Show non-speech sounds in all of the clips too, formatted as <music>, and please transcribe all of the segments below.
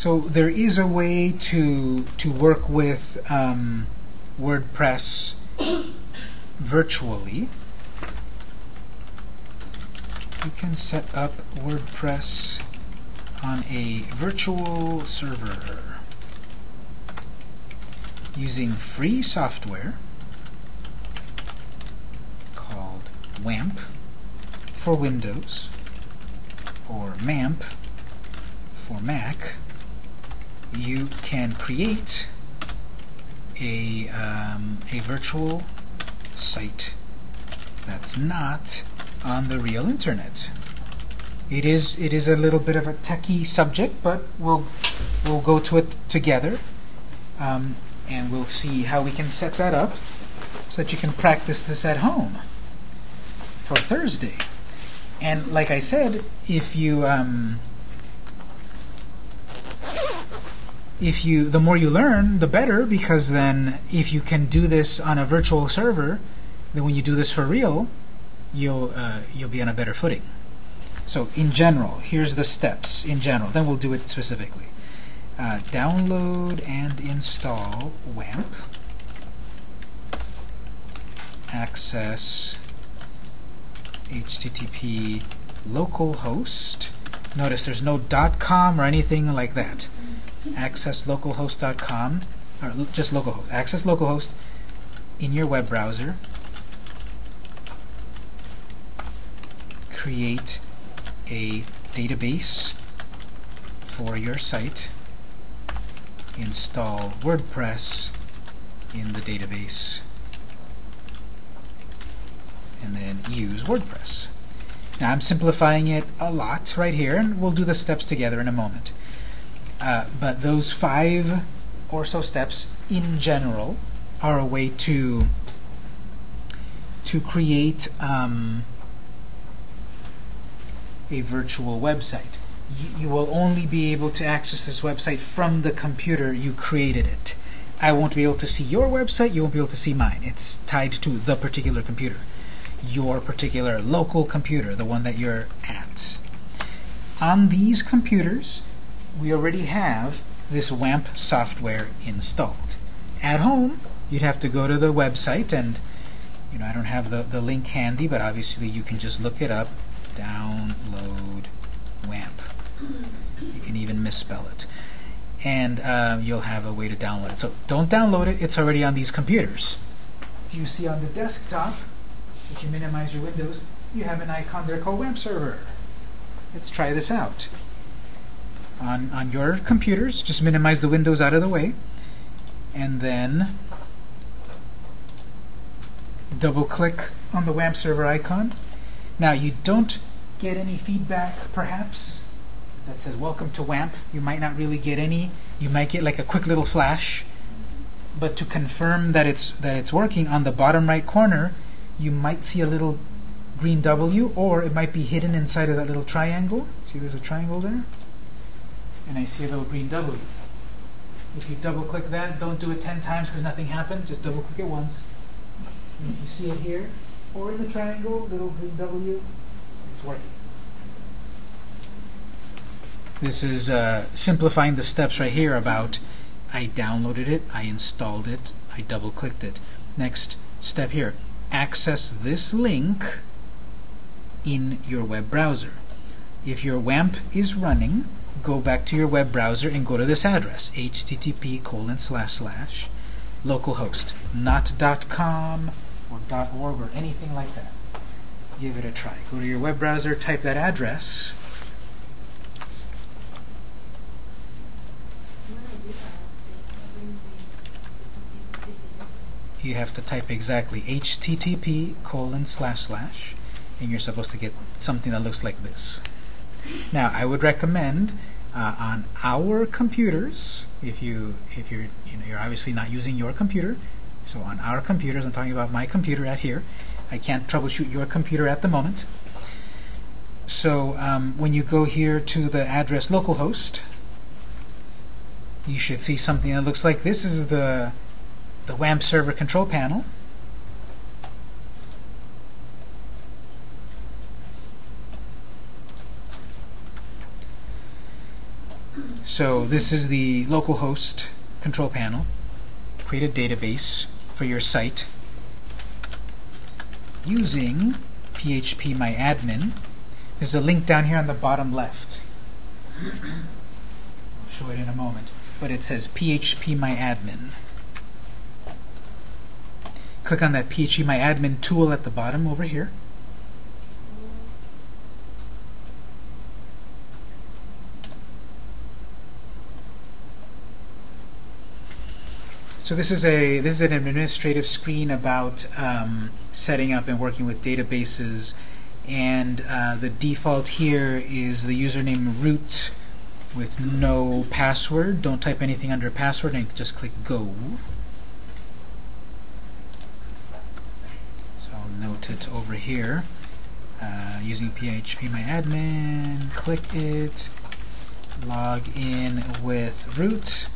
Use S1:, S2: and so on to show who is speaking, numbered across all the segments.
S1: So there is a way to to work with um, WordPress virtually. You can set up WordPress on a virtual server using free software called WAMP for Windows or MAMP for Mac you can create a, um, a virtual site that's not on the real internet. It is it is a little bit of a techie subject, but we'll we'll go to it together, um, and we'll see how we can set that up so that you can practice this at home for Thursday. And like I said, if you um, if you the more you learn, the better, because then if you can do this on a virtual server, then when you do this for real, you'll uh, you'll be on a better footing. So in general, here's the steps in general. Then we'll do it specifically. Uh, download and install WAMP. Access HTTP localhost. Notice there's no .com or anything like that access localhost.com, or just localhost, access localhost in your web browser, create a database for your site, install WordPress in the database, and then use WordPress. Now I'm simplifying it a lot right here, and we'll do the steps together in a moment. Uh, but those five or so steps in general are a way to to create um, a virtual website. You, you will only be able to access this website from the computer you created it. I won't be able to see your website, you won't be able to see mine. It's tied to the particular computer. Your particular local computer, the one that you're at. On these computers, we already have this WAMP software installed. At home, you'd have to go to the website and you know, I don't have the, the link handy, but obviously you can just look it up. Download WAMP. You can even misspell it. And uh, you'll have a way to download it. So don't download it, it's already on these computers. Do you see on the desktop, if you minimize your windows, you have an icon there called WAMP server. Let's try this out on, on your computers. Just minimize the windows out of the way. And then double click on the WAMP server icon. Now you don't get any feedback perhaps that says welcome to WAMP. You might not really get any. You might get like a quick little flash. But to confirm that it's that it's working on the bottom right corner, you might see a little green W or it might be hidden inside of that little triangle. See there's a triangle there? And I see a little green W. If you double click that, don't do it 10 times because nothing happened, just double click it once. And if you see it here, or in the triangle, little green W, it's working. This is uh, simplifying the steps right here about I downloaded it, I installed it, I double clicked it. Next step here, access this link in your web browser. If your WAMP is running, go back to your web browser and go to this address, http colon slash slash localhost, not .com or .org or anything like that. Give it a try. Go to your web browser, type that address. You have to type exactly http colon slash slash and you're supposed to get something that looks like this. Now, I would recommend uh, on our computers, if you if you're you know you're obviously not using your computer, so on our computers, I'm talking about my computer at here. I can't troubleshoot your computer at the moment. So um, when you go here to the address localhost, you should see something that looks like this. this is the the WAMP server control panel. So this is the localhost control panel. Create a database for your site using phpMyAdmin. There's a link down here on the bottom left. I'll show it in a moment. But it says phpMyAdmin. Click on that phpMyAdmin tool at the bottom over here. So this is a this is an administrative screen about um, setting up and working with databases, and uh, the default here is the username root with no password. Don't type anything under password and just click go. So I'll note it over here uh, using admin, Click it. Log in with root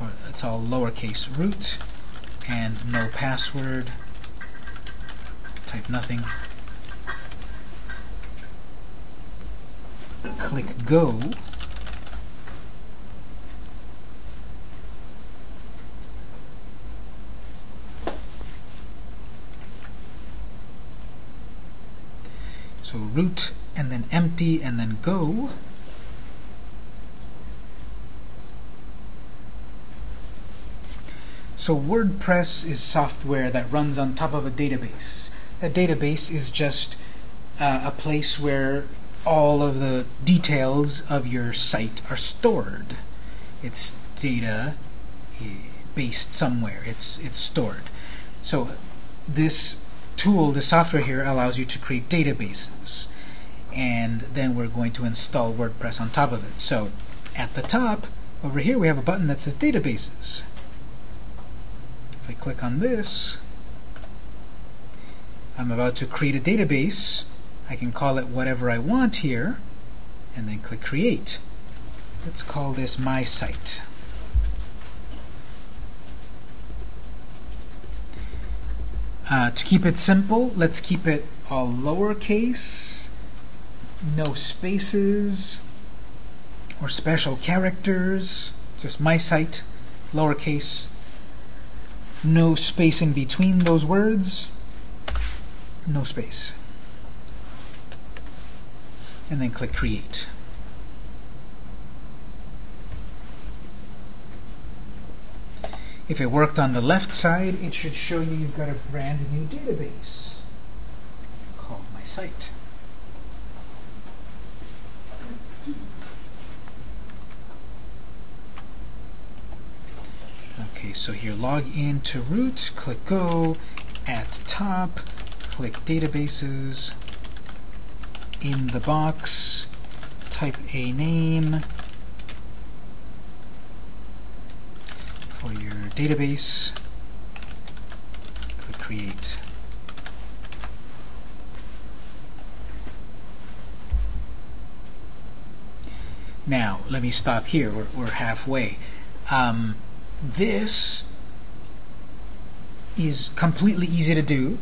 S1: or it's all lowercase root and no password. Type nothing. Click go. So root and then empty and then go. So WordPress is software that runs on top of a database. A database is just uh, a place where all of the details of your site are stored. It's data eh, based somewhere. It's it's stored. So this tool, the software here, allows you to create databases. And then we're going to install WordPress on top of it. So at the top, over here, we have a button that says Databases. If I click on this, I'm about to create a database. I can call it whatever I want here, and then click Create. Let's call this My Site. Uh, to keep it simple, let's keep it all lowercase, no spaces or special characters, just my site, lowercase, no space in between those words, no space. And then click Create. If it worked on the left side, it should show you you've got a brand new database called My Site. Okay, so here log in to root, click go, at top, click databases, in the box, type a name for your database, click create. Now, let me stop here. We're, we're halfway. Um, this is completely easy to do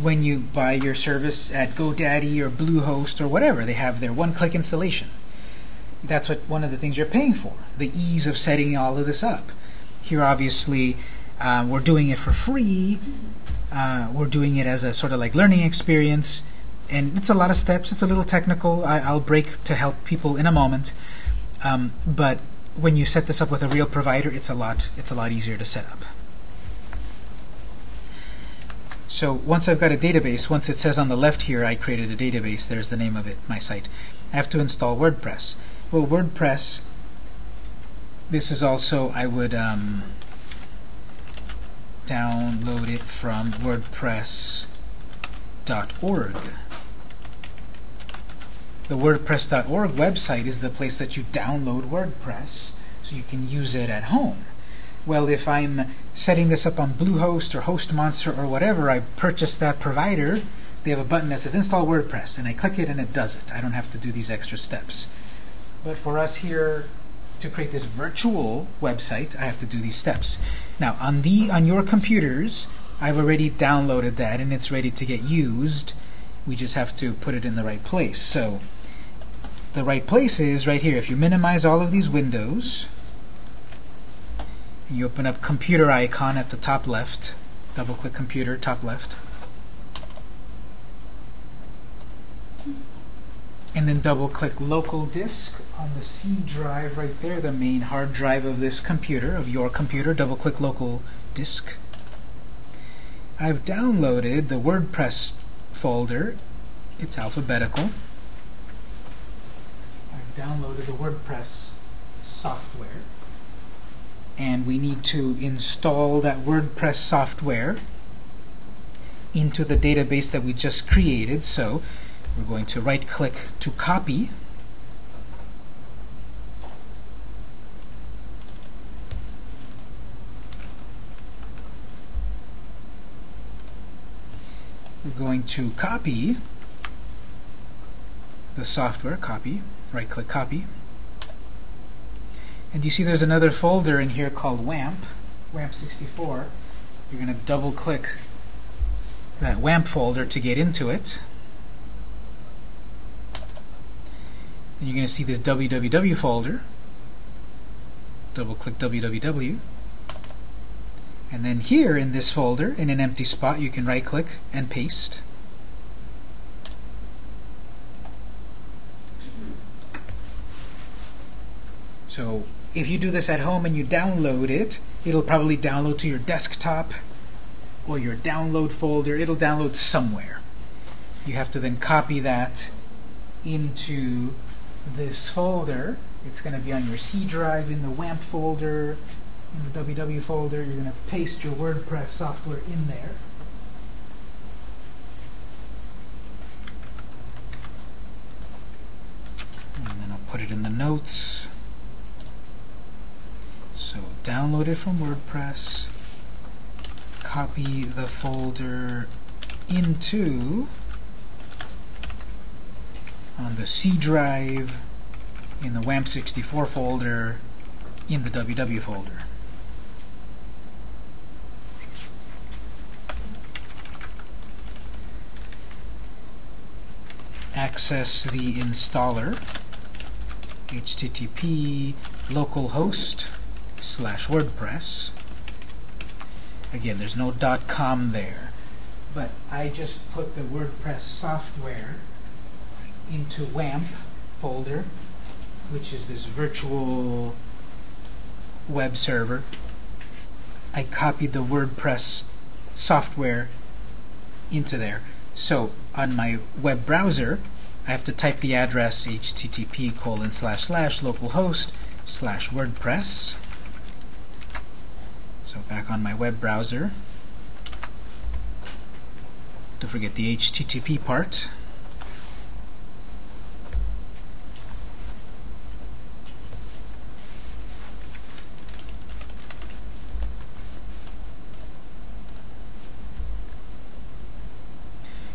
S1: when you buy your service at GoDaddy or Bluehost or whatever. They have their one-click installation. That's what one of the things you're paying for, the ease of setting all of this up. Here, obviously, uh, we're doing it for free. Uh, we're doing it as a sort of like learning experience, and it's a lot of steps. It's a little technical. I, will break to help people in a moment. Um, but when you set this up with a real provider, it's a lot it's a lot easier to set up. So once I've got a database, once it says on the left here, I created a database, there's the name of it, my site. I have to install WordPress. Well, WordPress, this is also, I would um, download it from WordPress.org. The WordPress.org website is the place that you download WordPress so you can use it at home. Well, if I'm setting this up on Bluehost or HostMonster or whatever, I purchase that provider, they have a button that says Install WordPress, and I click it and it does it. I don't have to do these extra steps. But for us here to create this virtual website, I have to do these steps. Now, on, the, on your computers, I've already downloaded that and it's ready to get used. We just have to put it in the right place. So the right place is right here. If you minimize all of these windows, you open up computer icon at the top left, double click computer, top left, and then double click local disk on the C drive right there, the main hard drive of this computer, of your computer, double click local disk. I've downloaded the WordPress folder. It's alphabetical. Downloaded the WordPress software. And we need to install that WordPress software into the database that we just created. So we're going to right click to copy we're going to copy the software, copy, right click copy. And you see there's another folder in here called WAMP, WAMP64. You're going to double click that WAMP folder to get into it. And you're going to see this www folder. Double click www. And then here in this folder, in an empty spot, you can right click and paste. So if you do this at home and you download it, it'll probably download to your desktop or your download folder. It'll download somewhere. You have to then copy that into this folder. It's going to be on your C drive in the WAMP folder, in the www folder. You're going to paste your WordPress software in there. And then I'll put it in the notes. So download it from WordPress, copy the folder into on the C drive in the WAMP64 folder in the WW folder. Access the installer http localhost slash WordPress. Again, there's no dot .com there, but I just put the WordPress software into WAMP folder, which is this virtual web server. I copied the WordPress software into there. So on my web browser, I have to type the address http colon slash slash localhost slash WordPress. So back on my web browser, don't forget the HTTP part.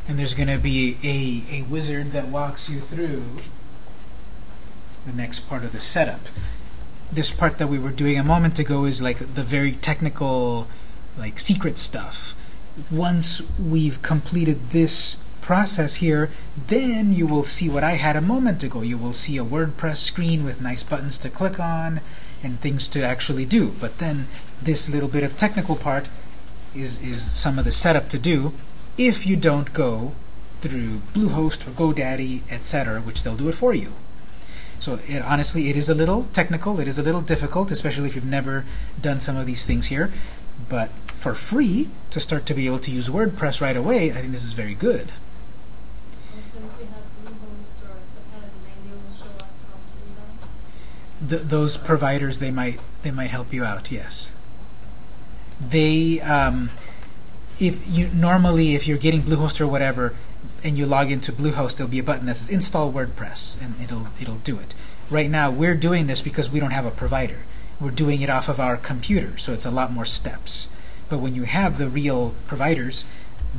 S1: and there's going to be a, a wizard that walks you through the next part of the setup. This part that we were doing a moment ago is like the very technical, like secret stuff. Once we've completed this process here, then you will see what I had a moment ago. You will see a WordPress screen with nice buttons to click on and things to actually do. But then this little bit of technical part is, is some of the setup to do if you don't go through Bluehost or GoDaddy, etc., which they'll do it for you. So it, honestly, it is a little technical, it is a little difficult, especially if you've never done some of these things here. But for free, to start to be able to use WordPress right away, I think this is very good. The, those providers, they might they might help you out. Yes, they um, if you normally if you're getting Bluehost or whatever and you log into Bluehost, there'll be a button that says install WordPress and it'll it'll do it. Right now we're doing this because we don't have a provider. We're doing it off of our computer, so it's a lot more steps. But when you have the real providers,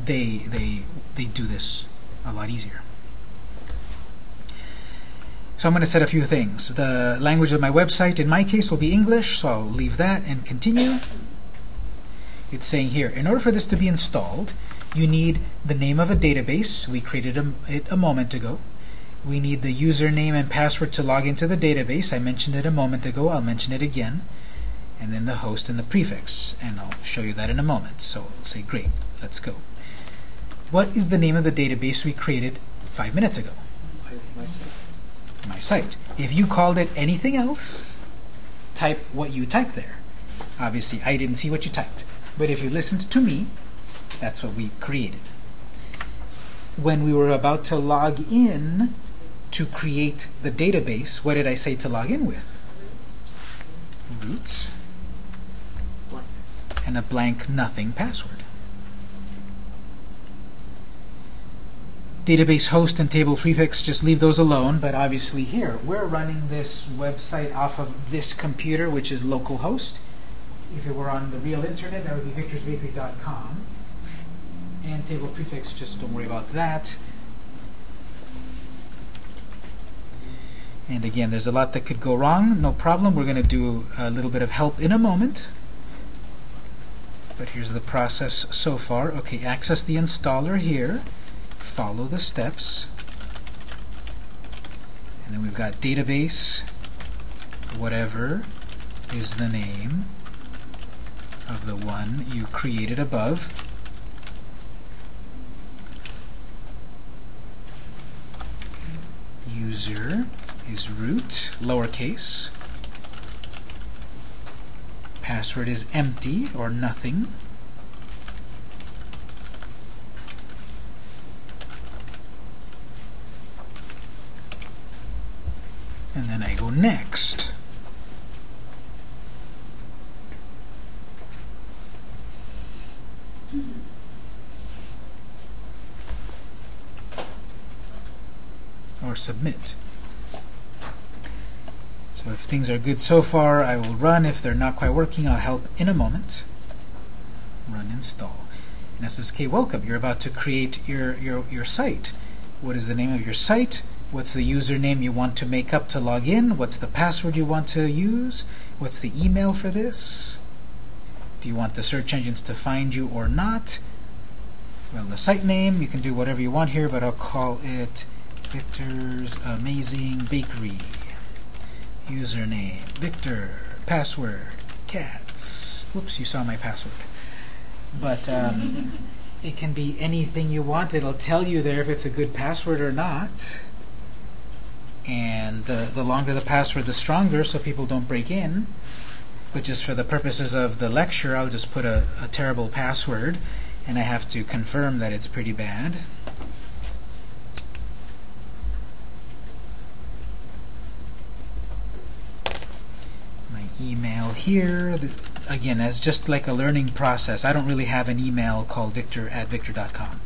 S1: they they they do this a lot easier. So I'm going to set a few things. The language of my website, in my case, will be English, so I'll leave that and continue it's saying here, in order for this to be installed, you need the name of a database. We created a, it a moment ago. we need the username and password to log into the database. I mentioned it a moment ago. I'll mention it again. And then the host and the prefix. And I'll show you that in a moment. So we'll say, great, let's go. What is the name of the database we created five minutes ago?
S2: My site.
S1: My site. If you called it anything else, type what you typed there. Obviously, I didn't see what you typed. But if you listened to me, that's what we created. When we were about to log in to create the database, what did I say to log in with? Root
S2: Blank.
S1: and a blank nothing password. Database host and table prefix, just leave those alone, but obviously here, we're running this website off of this computer, which is localhost. If it were on the real internet, that would be victorsbakery.com. And table prefix, just don't worry about that. And again, there's a lot that could go wrong. No problem. We're going to do a little bit of help in a moment. But here's the process so far. Okay, access the installer here. Follow the steps. And then we've got database, whatever is the name of the one you created above. User is root, lowercase. Password is empty or nothing. And then I go next. Hmm. Or submit. So if things are good so far, I will run. If they're not quite working, I'll help in a moment. Run install. And SSK, welcome. You're about to create your, your, your site. What is the name of your site? What's the username you want to make up to log in? What's the password you want to use? What's the email for this? Do you want the search engines to find you or not? Well, the site name, you can do whatever you want here, but I'll call it Victor's Amazing Bakery. Username, Victor. Password, cats. Whoops, you saw my password. But um, <laughs> it can be anything you want. It'll tell you there if it's a good password or not. And the, the longer the password, the stronger, so people don't break in. But just for the purposes of the lecture, I'll just put a, a terrible password, and I have to confirm that it's pretty bad. My email here, the, again, as just like a learning process. I don't really have an email called victor at victor.com.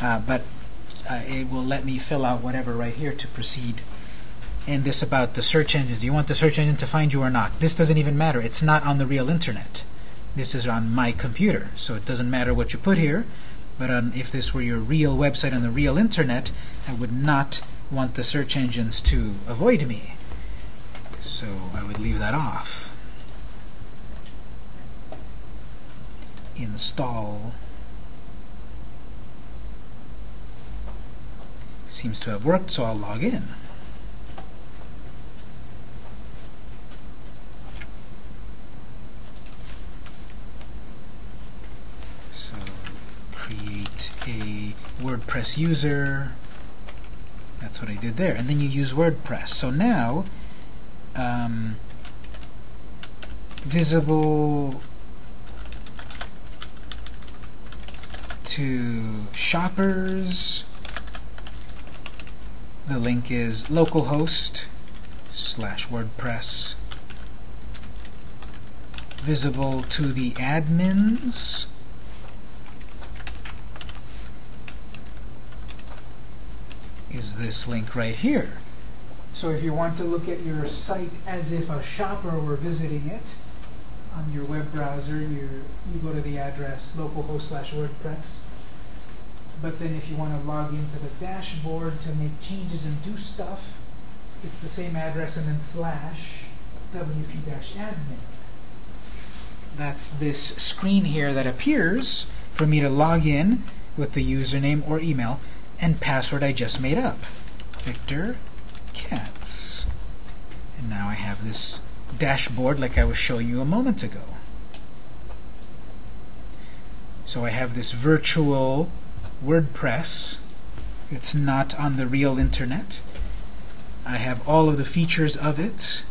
S1: Uh, but uh, it will let me fill out whatever right here to proceed. And this about the search engines. Do you want the search engine to find you or not? This doesn't even matter. It's not on the real internet. This is on my computer, so it doesn't matter what you put here. But on, if this were your real website on the real internet, I would not want the search engines to avoid me. So I would leave that off. Install. Seems to have worked, so I'll log in. So create a WordPress user. That's what I did there. And then you use WordPress. So now, um, visible to shoppers. The link is localhost slash WordPress. Visible to the admins. is this link right here. So if you want to look at your site as if a shopper were visiting it on your web browser, you you go to the address localhost slash WordPress. But then if you want to log into the dashboard to make changes and do stuff, it's the same address and then slash wp-admin. That's this screen here that appears for me to log in with the username or email and password I just made up. Victor Cats. And now I have this dashboard like I was showing you a moment ago. So I have this virtual WordPress. It's not on the real internet. I have all of the features of it.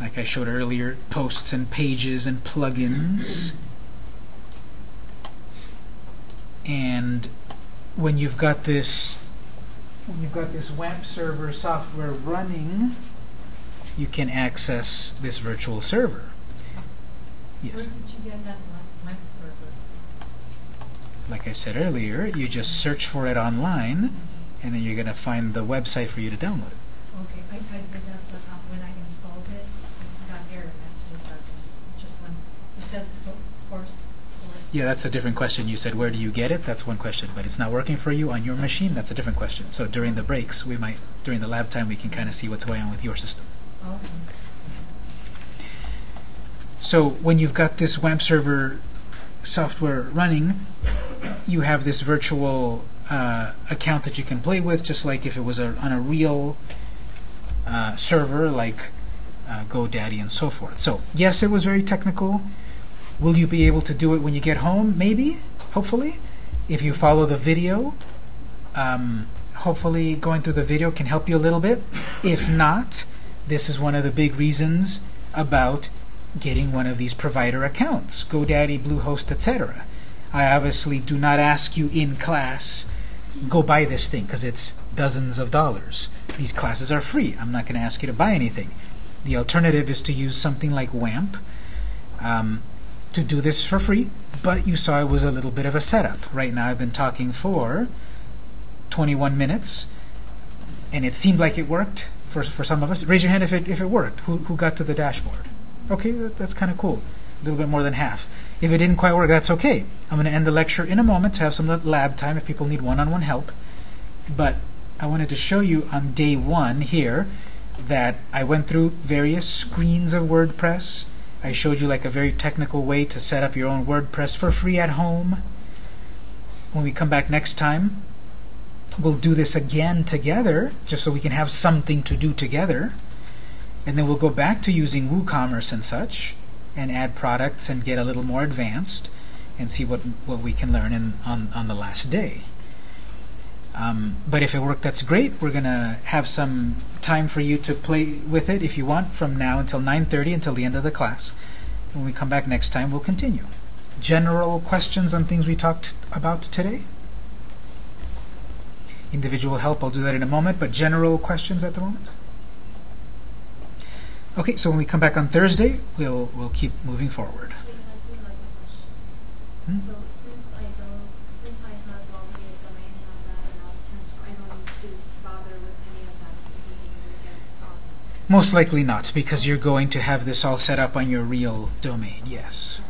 S1: Like I showed earlier, posts and pages and plugins. And when you've got this when you've got this WAMP server software running, you can access this virtual server. Yes.
S3: did you get that web web server?
S1: Like I said earlier, you just search for it online, and then you're going to find the website for you to download it.
S3: Okay, I, I did that, when I installed it, I got error messages, just, just when, it says so, force, force.
S1: Yeah, that's a different question. You said, where do you get it? That's one question. But it's not working for you on your machine? That's a different question. So during the breaks, we might, during the lab time, we can kind of see what's going on with your system.
S3: Okay.
S1: So when you've got this WAMP server software running, you have this virtual uh, account that you can play with, just like if it was a, on a real uh, server like uh, GoDaddy and so forth. So yes, it was very technical. Will you be able to do it when you get home? Maybe, hopefully. If you follow the video, um, hopefully going through the video can help you a little bit. If not, this is one of the big reasons about getting one of these provider accounts, GoDaddy, Bluehost, etc. I obviously do not ask you in class, go buy this thing because it's dozens of dollars. These classes are free. I'm not going to ask you to buy anything. The alternative is to use something like WAMP um, to do this for free, but you saw it was a little bit of a setup. Right now I've been talking for 21 minutes, and it seemed like it worked for, for some of us. Raise your hand if it, if it worked. Who, who got to the dashboard? Okay, that, that's kind of cool. A little bit more than half. If it didn't quite work, that's okay. I'm going to end the lecture in a moment to have some lab time if people need one-on-one help. But I wanted to show you on day one here that I went through various screens of WordPress. I showed you like a very technical way to set up your own WordPress for free at home. When we come back next time, we'll do this again together, just so we can have something to do together. And then we'll go back to using WooCommerce and such, and add products and get a little more advanced, and see what what we can learn in, on on the last day. Um, but if it worked, that's great. We're gonna have some time for you to play with it if you want, from now until 9:30 until the end of the class. When we come back next time, we'll continue. General questions on things we talked about today. Individual help, I'll do that in a moment, but general questions at the moment. Okay, so when we come back on Thursday, we'll we'll keep moving forward.
S4: Actually, I do have a question.
S1: Hmm?
S4: So since I don't, since I have already a domain and all that and all the things, I don't need to bother with any of that because we need to get promise.
S1: Most likely not, because you're going to have this all set up on your real domain. Yes.